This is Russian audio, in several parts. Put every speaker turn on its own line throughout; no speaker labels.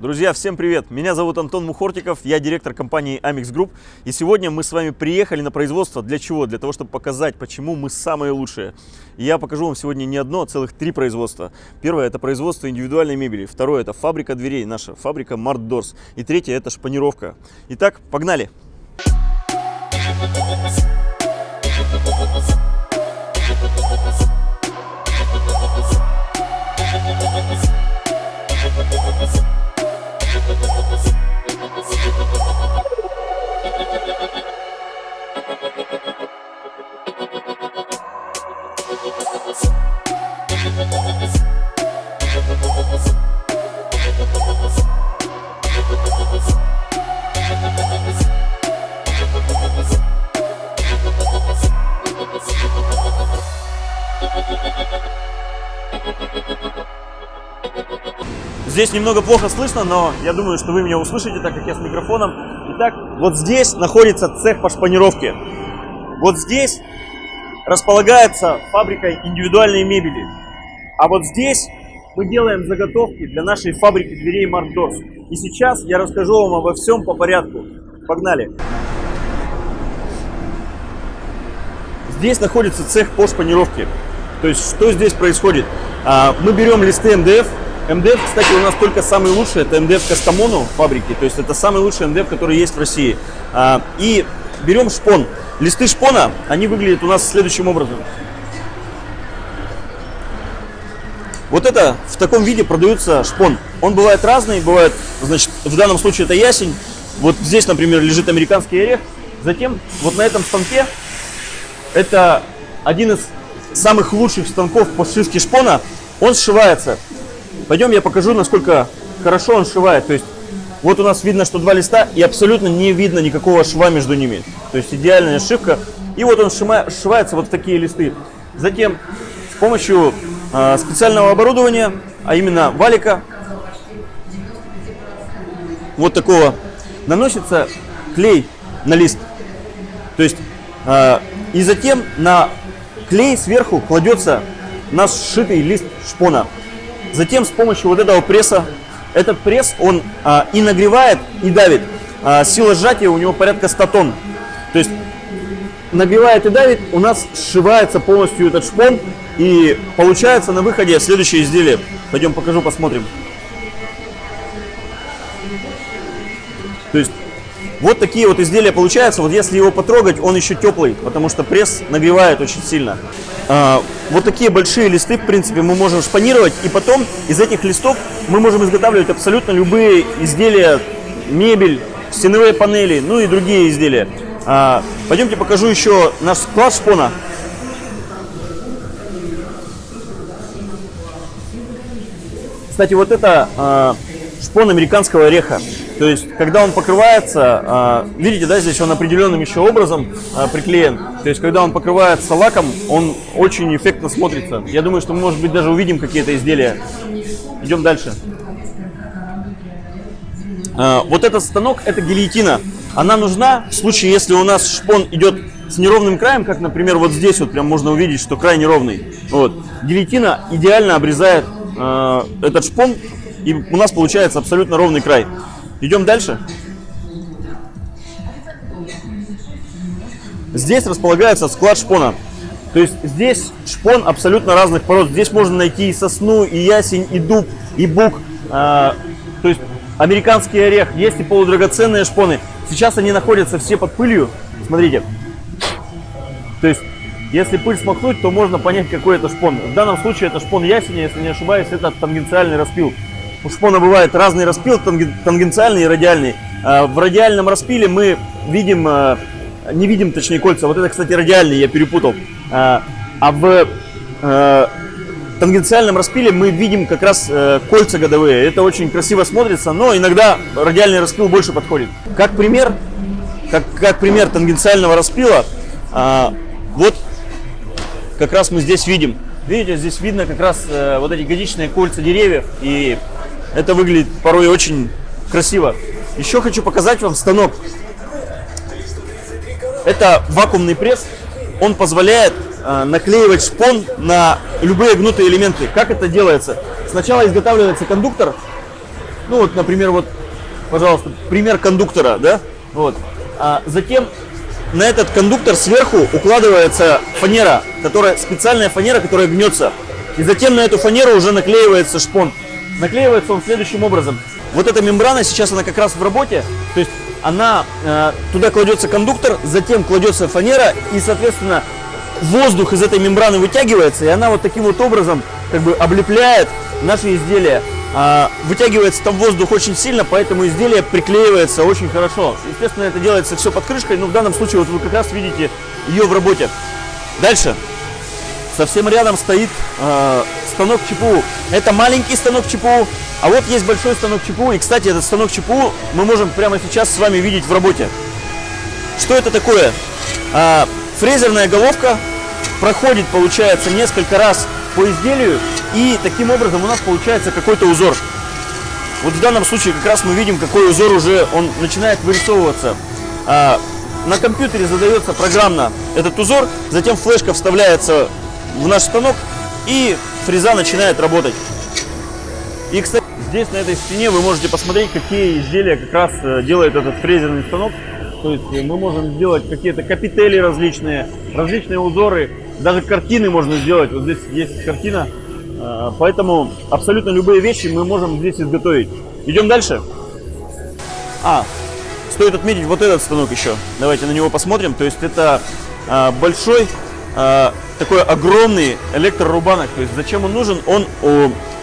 Друзья, всем привет! Меня зовут Антон Мухортиков, я директор компании Amix Group. И сегодня мы с вами приехали на производство. Для чего? Для того, чтобы показать, почему мы самые лучшие. И я покажу вам сегодня не одно, а целых три производства. Первое – это производство индивидуальной мебели. Второе – это фабрика дверей, наша фабрика Mart Doors. И третье – это шпанировка. Итак, погнали! Здесь немного плохо слышно, но я думаю, что вы меня услышите, так как я с микрофоном. Итак, вот здесь находится цех по шпанировке. Вот здесь располагается фабрика индивидуальной мебели. А вот здесь мы делаем заготовки для нашей фабрики дверей Мартдорс. И сейчас я расскажу вам обо всем по порядку. Погнали! Здесь находится цех по шпанировке. То есть, что здесь происходит? А, мы берем листы МДФ, МДФ, кстати, у нас только самый лучший, это МДФ Кастамону фабрики, то есть это самый лучший МДФ, который есть в России. А, и берем шпон. Листы шпона, они выглядят у нас следующим образом. Вот это в таком виде продается шпон. Он бывает разный, бывает, значит, в данном случае это ясень. Вот здесь, например, лежит американский орех. Затем вот на этом станке это один из самых лучших станков по сшивке шпона. Он сшивается Пойдем я покажу, насколько хорошо он сшивает. То есть вот у нас видно, что два листа, и абсолютно не видно никакого шва между ними. То есть идеальная сшивка. И вот он сшивается вот в такие листы. Затем с помощью э, специального оборудования, а именно валика, вот такого, наносится клей на лист. То есть, э, и затем на клей сверху кладется наш сшитый лист шпона. Затем с помощью вот этого пресса, этот пресс, он а, и нагревает, и давит. А, сила сжатия у него порядка 100 тонн. То есть нагревает и давит, у нас сшивается полностью этот шпон, и получается на выходе следующее изделие. Пойдем покажу, посмотрим. То есть вот такие вот изделия получаются. Вот если его потрогать, он еще теплый, потому что пресс нагревает очень сильно. А, вот такие большие листы, в принципе, мы можем шпанировать. И потом из этих листов мы можем изготавливать абсолютно любые изделия, мебель, стеновые панели, ну и другие изделия. А, пойдемте покажу еще наш склад шпона. Кстати, вот это а, шпон американского ореха. То есть, когда он покрывается, а, видите, да, здесь он определенным еще образом а, приклеен. То есть, когда он покрывается лаком, он очень эффектно смотрится. Я думаю, что мы, может быть, даже увидим какие-то изделия. Идем дальше. А, вот этот станок, это гильотина. Она нужна в случае, если у нас шпон идет с неровным краем, как, например, вот здесь вот прям можно увидеть, что край неровный. Вот. Гильотина идеально обрезает этот шпон, и у нас получается абсолютно ровный край. Идем дальше. Здесь располагается склад шпона. То есть здесь шпон абсолютно разных пород. Здесь можно найти и сосну, и ясень, и дуб, и бук. А, то есть американский орех. Есть и полудрагоценные шпоны. Сейчас они находятся все под пылью. Смотрите. То есть, если пыль смахнуть, то можно понять, какой это шпон. В данном случае это шпон ясеня, если не ошибаюсь, это тангенциальный распил. У шпона бывает разный распил, тангенциальный и радиальный. А, в радиальном распиле мы видим, а, не видим точнее кольца. Вот это, кстати, радиальный, я перепутал. А, а в тангенциальном распиле мы видим как раз э, кольца годовые. Это очень красиво смотрится, но иногда радиальный распил больше подходит. Как пример, как, как пример тангенциального распила, вот как раз мы здесь видим. Видите, здесь видно как раз э, вот эти годичные кольца деревьев и это выглядит порой очень красиво. Еще хочу показать вам станок. Это вакуумный пресс. Он позволяет э, наклеивать шпон на любые гнутые элементы. Как это делается? Сначала изготавливается кондуктор. Ну вот, например, вот, пожалуйста, пример кондуктора, да? Вот. А затем на этот кондуктор сверху укладывается фанера, которая специальная фанера, которая гнется. И затем на эту фанеру уже наклеивается шпон. Наклеивается он следующим образом. Вот эта мембрана сейчас она как раз в работе, то есть она э, туда кладется кондуктор, затем кладется фанера и, соответственно, воздух из этой мембраны вытягивается, и она вот таким вот образом как бы облепляет наши изделия. А, вытягивается там воздух очень сильно, поэтому изделие приклеивается очень хорошо. Естественно, это делается все под крышкой, но в данном случае вот вы как раз видите ее в работе. Дальше. Совсем рядом стоит э, станок ЧПУ. Это маленький станок ЧПУ, а вот есть большой станок ЧПУ. И, кстати, этот станок ЧПУ мы можем прямо сейчас с вами видеть в работе. Что это такое? Э, фрезерная головка проходит, получается, несколько раз по изделию, и таким образом у нас получается какой-то узор. Вот в данном случае как раз мы видим, какой узор уже он начинает вырисовываться. А, на компьютере задается программно этот узор, затем флешка вставляется в наш станок, и фреза начинает работать. И, кстати, здесь на этой стене вы можете посмотреть, какие изделия как раз э, делает этот фрезерный станок. То есть мы можем сделать какие-то капители различные, различные узоры, даже картины можно сделать. Вот здесь есть картина, э, поэтому абсолютно любые вещи мы можем здесь изготовить. Идем дальше. А, стоит отметить вот этот станок еще. Давайте на него посмотрим. То есть это э, большой, э, такой огромный электрорубанок. То есть зачем он нужен? Он,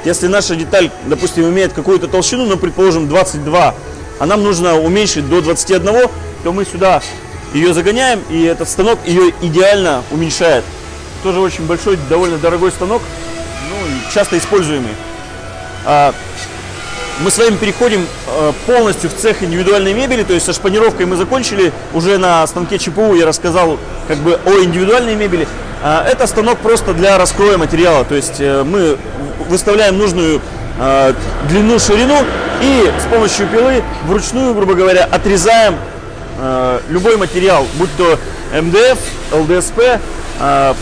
если наша деталь, допустим, имеет какую-то толщину, ну, предположим, 22, а нам нужно уменьшить до 21, то мы сюда ее загоняем, и этот станок ее идеально уменьшает. Тоже очень большой, довольно дорогой станок, ну, часто используемый. Мы с вами переходим а, полностью в цех индивидуальной мебели, то есть со шпанировкой мы закончили, уже на станке ЧПУ я рассказал как бы о индивидуальной мебели. А, это станок просто для раскроя материала, то есть э, мы выставляем нужную длину, ширину и с помощью пилы вручную, грубо говоря, отрезаем Э, любой материал, будь то МДФ, ЛДСП, э,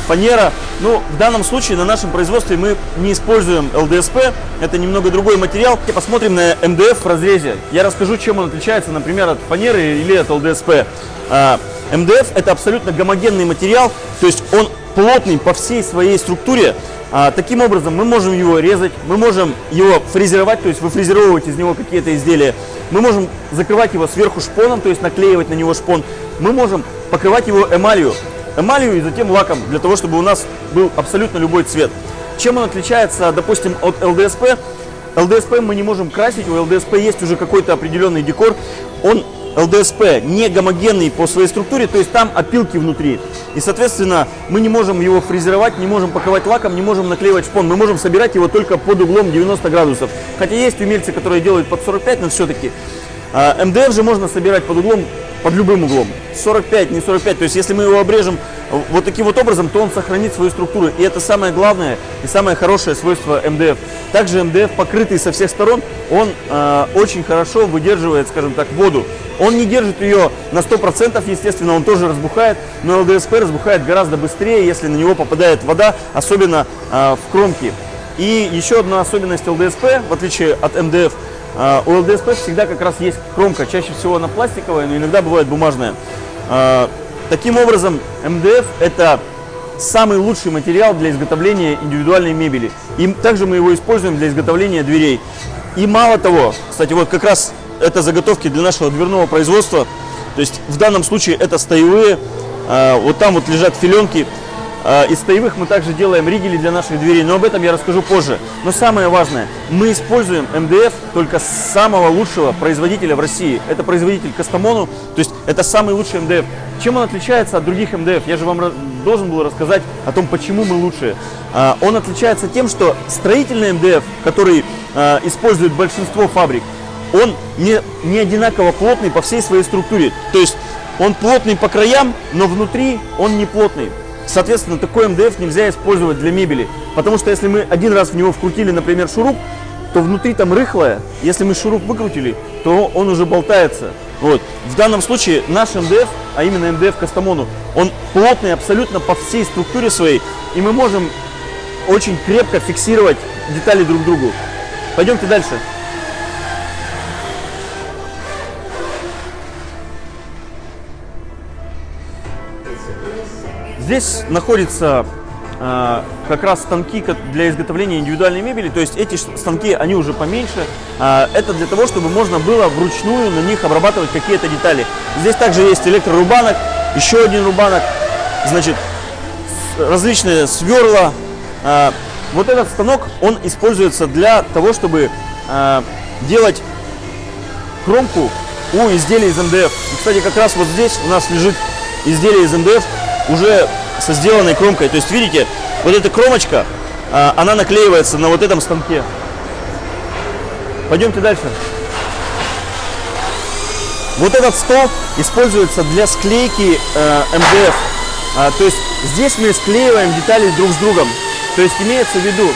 фанера. Ну, в данном случае на нашем производстве мы не используем ЛДСП, это немного другой материал. Посмотрим на МДФ в разрезе. Я расскажу, чем он отличается, например, от фанеры или от ЛДСП. Э, МДФ это абсолютно гомогенный материал, то есть он плотный по всей своей структуре. А, таким образом, мы можем его резать, мы можем его фрезеровать, то есть выфрезеровывать из него какие-то изделия. Мы можем закрывать его сверху шпоном, то есть наклеивать на него шпон. Мы можем покрывать его эмалью, эмалью и затем лаком, для того, чтобы у нас был абсолютно любой цвет. Чем он отличается, допустим, от ЛДСП? ЛДСП мы не можем красить, у ЛДСП есть уже какой-то определенный декор. Он ЛДСП не гомогенный по своей структуре, то есть там опилки внутри. И, соответственно, мы не можем его фрезеровать, не можем покрывать лаком, не можем наклеивать шпон. Мы можем собирать его только под углом 90 градусов. Хотя есть умельцы, которые делают под 45, но все-таки. А, МДФ же можно собирать под углом, под любым углом. 45, не 45. То есть, если мы его обрежем вот таким вот образом, то он сохранит свою структуру. И это самое главное и самое хорошее свойство МДФ. Также МДФ, покрытый со всех сторон, он э, очень хорошо выдерживает, скажем так, воду. Он не держит ее на 100%, естественно, он тоже разбухает, но ЛДСП разбухает гораздо быстрее, если на него попадает вода, особенно э, в кромки. И еще одна особенность ЛДСП, в отличие от МДФ, э, у ЛДСП всегда как раз есть кромка, чаще всего она пластиковая, но иногда бывает бумажная. Э, таким образом, МДФ это самый лучший материал для изготовления индивидуальной мебели. И также мы его используем для изготовления дверей. И мало того, кстати, вот как раз это заготовки для нашего дверного производства. То есть в данном случае это стоевые. А, вот там вот лежат филенки. А, из стоевых мы также делаем ригели для наших дверей, но об этом я расскажу позже. Но самое важное, мы используем МДФ только самого лучшего производителя в России. Это производитель Кастамону, то есть это самый лучший МДФ. Чем он отличается от других МДФ? Я же вам должен был рассказать о том, почему мы лучшие. А, он отличается тем, что строительный МДФ, который использует большинство фабрик, он не, не одинаково плотный по всей своей структуре. То есть он плотный по краям, но внутри он не плотный. Соответственно, такой МДФ нельзя использовать для мебели. Потому что если мы один раз в него вкрутили, например, шуруп, то внутри там рыхлое. Если мы шуруп выкрутили, то он уже болтается. Вот. В данном случае наш МДФ, а именно МДФ Кастамону, он плотный абсолютно по всей структуре своей. И мы можем очень крепко фиксировать детали друг к другу. Пойдемте дальше. Здесь находится э, как раз станки для изготовления индивидуальной мебели. То есть эти станки, они уже поменьше. Э, это для того, чтобы можно было вручную на них обрабатывать какие-то детали. Здесь также есть электрорубанок, еще один рубанок, значит, различные сверла. Э, вот этот станок, он используется для того, чтобы делать кромку у изделий из МДФ. И, кстати, как раз вот здесь у нас лежит изделие из МДФ уже со сделанной кромкой. То есть, видите, вот эта кромочка, а, она наклеивается на вот этом станке. Пойдемте дальше. Вот этот стол используется для склейки э, МДФ. А, то есть здесь мы склеиваем детали друг с другом. То есть имеется в виду,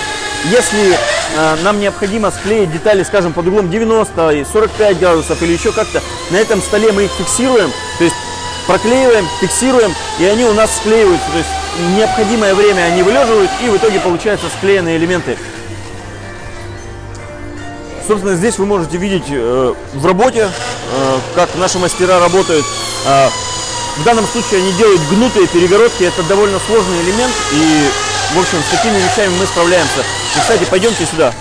если э, нам необходимо склеить детали, скажем, под углом 90 и 45 градусов или еще как-то, на этом столе мы их фиксируем, то есть проклеиваем, фиксируем, и они у нас склеиваются. То есть необходимое время они вылеживают, и в итоге получаются склеенные элементы. Собственно, здесь вы можете видеть э, в работе, э, как наши мастера работают. Э, в данном случае они делают гнутые перегородки, это довольно сложный элемент, и, в общем, с такими вещами мы справляемся. И, кстати, пойдемте сюда.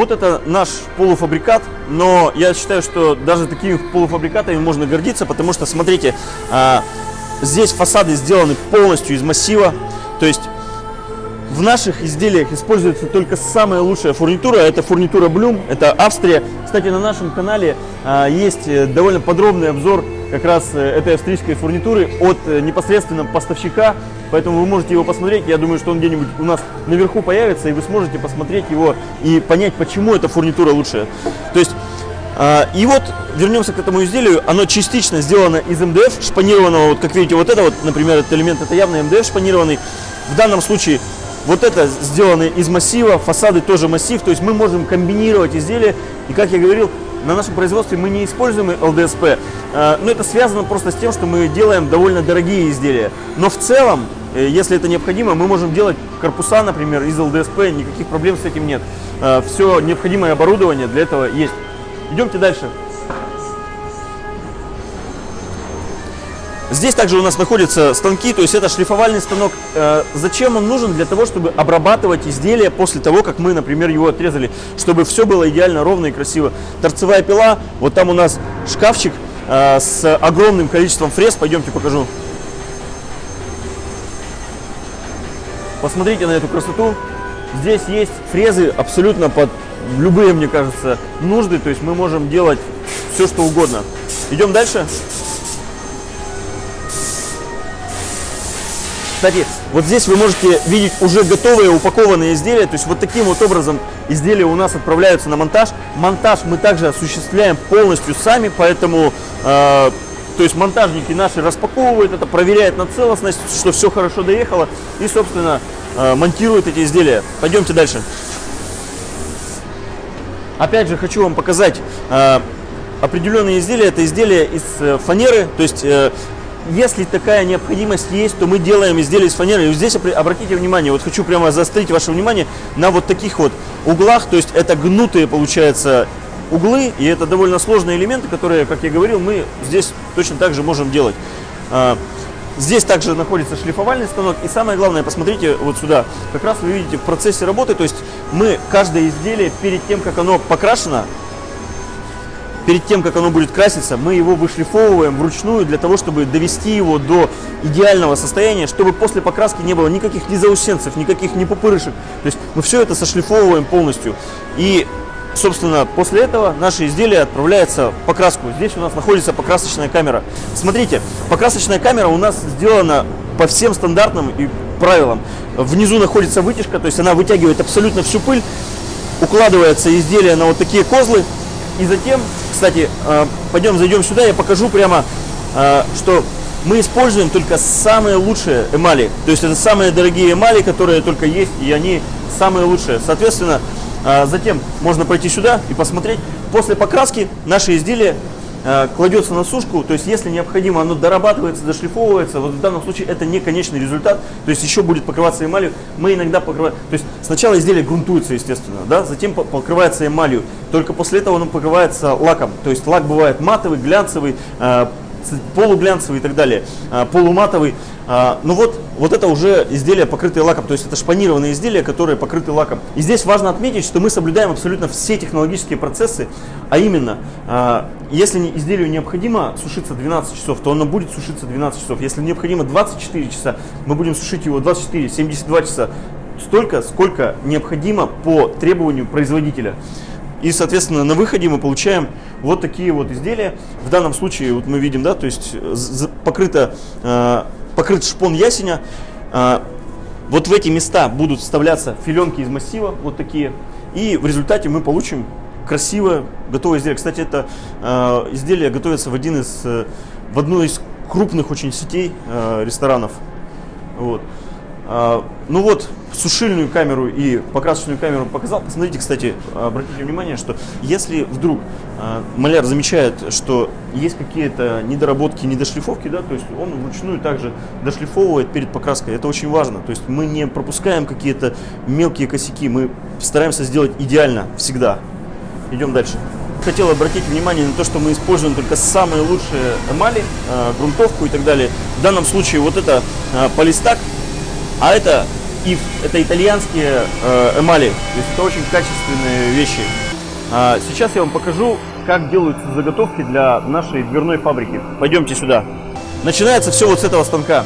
Вот это наш полуфабрикат, но я считаю, что даже такими полуфабрикатами можно гордиться, потому что, смотрите, а, здесь фасады сделаны полностью из массива, то есть в наших изделиях используется только самая лучшая фурнитура, это фурнитура Bloom, это Австрия. Кстати, на нашем канале а, есть э, довольно подробный обзор как раз э, этой австрийской фурнитуры от э, непосредственно поставщика, поэтому вы можете его посмотреть. Я думаю, что он где-нибудь у нас наверху появится, и вы сможете посмотреть его и понять, почему эта фурнитура лучшая. То есть, э, и вот вернемся к этому изделию. Оно частично сделано из МДФ, шпанированного. Вот как видите, вот это вот, например, этот элемент, это явно МДФ шпанированный. В данном случае вот это сделано из массива, фасады тоже массив, то есть мы можем комбинировать изделия. И как я говорил, на нашем производстве мы не используем ЛДСП, э, но это связано просто с тем, что мы делаем довольно дорогие изделия. Но в целом, э, если это необходимо, мы можем делать корпуса, например, из ЛДСП, никаких проблем с этим нет. Э, Все необходимое оборудование для этого есть. Идемте дальше. Здесь также у нас находятся станки, то есть это шлифовальный станок. Э, зачем он нужен? Для того, чтобы обрабатывать изделие после того, как мы, например, его отрезали, чтобы все было идеально ровно и красиво. Торцевая пила, вот там у нас шкафчик э, с огромным количеством фрез, пойдемте покажу. Посмотрите на эту красоту. Здесь есть фрезы абсолютно под любые, мне кажется, нужды, то есть мы можем делать все, что угодно. Идем дальше. Кстати, вот здесь вы можете видеть уже готовые упакованные изделия. То есть вот таким вот образом изделия у нас отправляются на монтаж. Монтаж мы также осуществляем полностью сами, поэтому э, то есть монтажники наши распаковывают это, проверяют на целостность, что все хорошо доехало и, собственно, э, монтируют эти изделия. Пойдемте дальше. Опять же, хочу вам показать э, определенные изделия. Это изделия из э, фанеры, то есть если такая необходимость есть, то мы делаем изделия из фанеры. И здесь обратите внимание, вот хочу прямо заострить ваше внимание на вот таких вот углах, то есть это гнутые, получается, углы, и это довольно сложные элементы, которые, как я говорил, мы здесь точно так же можем делать. А, здесь также находится шлифовальный станок. И самое главное, посмотрите вот сюда. Как раз вы видите в процессе работы, то есть мы каждое изделие перед тем, как оно покрашено, перед тем, как оно будет краситься, мы его вышлифовываем вручную для того, чтобы довести его до идеального состояния, чтобы после покраски не было никаких ни заусенцев, никаких ни пупырышек. То есть мы все это сошлифовываем полностью. И, собственно, после этого наше изделие отправляется в покраску. Здесь у нас находится покрасочная камера. Смотрите, покрасочная камера у нас сделана по всем стандартным и правилам. Внизу находится вытяжка, то есть она вытягивает абсолютно всю пыль, укладывается изделие на вот такие козлы, и затем кстати, э, пойдем зайдем сюда, я покажу прямо, э, что мы используем только самые лучшие эмали. То есть это самые дорогие эмали, которые только есть, и они самые лучшие. Соответственно, э, затем можно пойти сюда и посмотреть. После покраски наши изделия кладется на сушку, то есть если необходимо, оно дорабатывается, дошлифовывается. Вот в данном случае это не конечный результат, то есть еще будет покрываться эмалью. Мы иногда покрываем, то есть сначала изделие грунтуется, естественно, да, затем покрывается эмалью, только после этого оно покрывается лаком. То есть лак бывает матовый, глянцевый, э, полуглянцевый и так далее, э, полуматовый. А, ну вот, вот это уже изделия, покрытые лаком, то есть это шпанированные изделия, которые покрыты лаком. И здесь важно отметить, что мы соблюдаем абсолютно все технологические процессы, а именно, а, если изделию необходимо сушиться 12 часов, то оно будет сушиться 12 часов. Если необходимо 24 часа, мы будем сушить его 24, 72 часа. Столько, сколько необходимо по требованию производителя. И, соответственно, на выходе мы получаем вот такие вот изделия. В данном случае, вот мы видим, да, то есть покрыто а, покрыт шпон ясеня. А, вот в эти места будут вставляться филенки из массива, вот такие. И в результате мы получим красивое готовое изделие. Кстати, это э, изделие готовится в один из, э, в одной из крупных очень сетей э, ресторанов. Вот. А, ну вот, сушильную камеру и покрасочную камеру показал. Посмотрите, кстати, обратите внимание, что если вдруг а, маляр замечает, что есть какие-то недоработки, недошлифовки, да, то есть он вручную также дошлифовывает перед покраской. Это очень важно. То есть мы не пропускаем какие-то мелкие косяки, мы стараемся сделать идеально всегда. Идем дальше. Хотел обратить внимание на то, что мы используем только самые лучшие эмали, а, грунтовку и так далее. В данном случае вот это полистак а это ИФ, это итальянские э, эмали, то есть это очень качественные вещи. А сейчас я вам покажу, как делаются заготовки для нашей дверной фабрики. Пойдемте сюда. Начинается все вот с этого станка.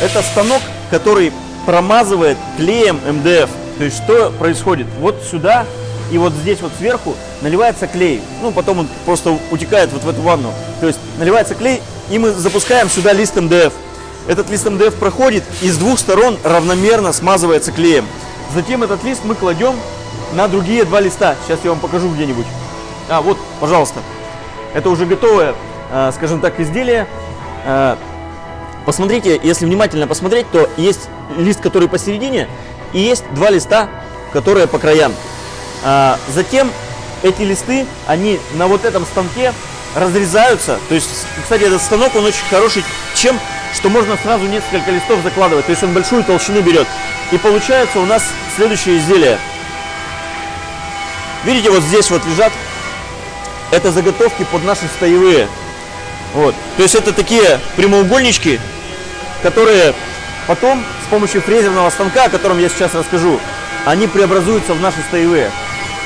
Это станок, который промазывает клеем МДФ. То есть что происходит? Вот сюда и вот здесь вот сверху наливается клей. Ну, потом он просто утекает вот в эту ванну. То есть наливается клей, и мы запускаем сюда лист МДФ. Этот лист МДФ проходит и с двух сторон равномерно смазывается клеем. Затем этот лист мы кладем на другие два листа. Сейчас я вам покажу где-нибудь. А, вот, пожалуйста. Это уже готовое, а, скажем так, изделие. А, посмотрите, если внимательно посмотреть, то есть лист, который посередине, и есть два листа, которые по краям. А, затем эти листы, они на вот этом станке разрезаются. То есть, кстати, этот станок, он очень хороший чем? Что можно сразу несколько листов закладывать, то есть он большую толщину берет. И получается у нас следующее изделие. Видите, вот здесь вот лежат, это заготовки под наши стоевые. Вот. То есть это такие прямоугольнички, которые потом с помощью фрезерного станка, о котором я сейчас расскажу, они преобразуются в наши стоевые.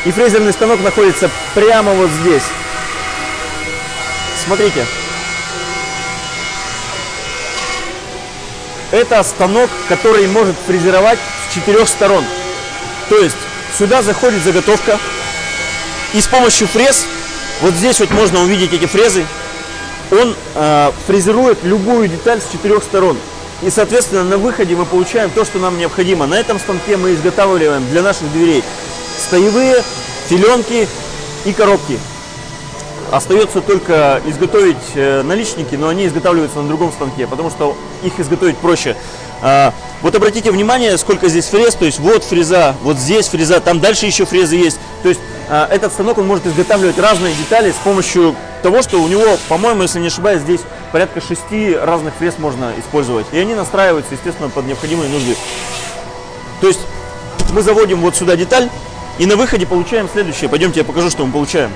И фрезерный станок находится прямо вот здесь. Смотрите. Это станок, который может фрезеровать с четырех сторон. То есть сюда заходит заготовка, и с помощью фрез, вот здесь вот можно увидеть эти фрезы, он э, фрезерует любую деталь с четырех сторон. И, соответственно, на выходе мы получаем то, что нам необходимо. На этом станке мы изготавливаем для наших дверей стоевые, филенки и коробки. Остается только изготовить э, наличники, но они изготавливаются на другом станке, потому что их изготовить проще. А, вот обратите внимание, сколько здесь фрез, то есть вот фреза, вот здесь фреза, там дальше еще фрезы есть. То есть а, этот станок он может изготавливать разные детали с помощью того, что у него, по-моему, если не ошибаюсь, здесь порядка шести разных фрез можно использовать. И они настраиваются, естественно, под необходимые нужды. То есть мы заводим вот сюда деталь, и на выходе получаем следующее. Пойдемте, я покажу, что мы получаем.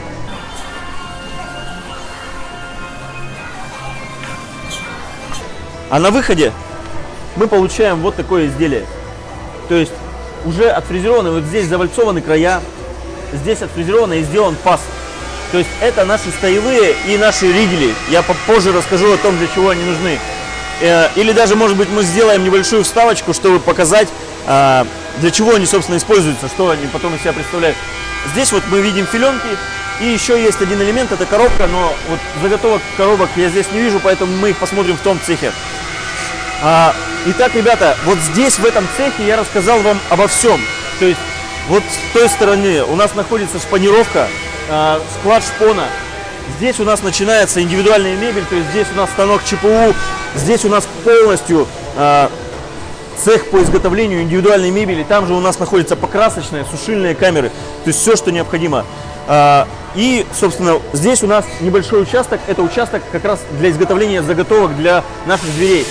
А на выходе мы получаем вот такое изделие. То есть уже отфрезерованы, вот здесь завальцованы края, здесь отфрезеровано и сделан паз. То есть это наши стоевые и наши ригели. Я попозже расскажу о том, для чего они нужны. Э, или даже, может быть, мы сделаем небольшую вставочку, чтобы показать, а, для чего они, собственно, используются, что они потом из себя представляют. Здесь вот мы видим филенки, и еще есть один элемент, это коробка, но вот заготовок коробок я здесь не вижу, поэтому мы их посмотрим в том цехе. А, итак, ребята, вот здесь, в этом цехе, я рассказал вам обо всем. То есть, вот с той стороны у нас находится шпанировка, а, склад шпона. Здесь у нас начинается индивидуальная мебель, то есть здесь у нас станок ЧПУ, здесь у нас полностью а, цех по изготовлению индивидуальной мебели. Там же у нас находятся покрасочные, сушильные камеры, то есть все, что необходимо. А, И, собственно, здесь у нас небольшой участок. Это участок как раз для изготовления заготовок для наших дверей.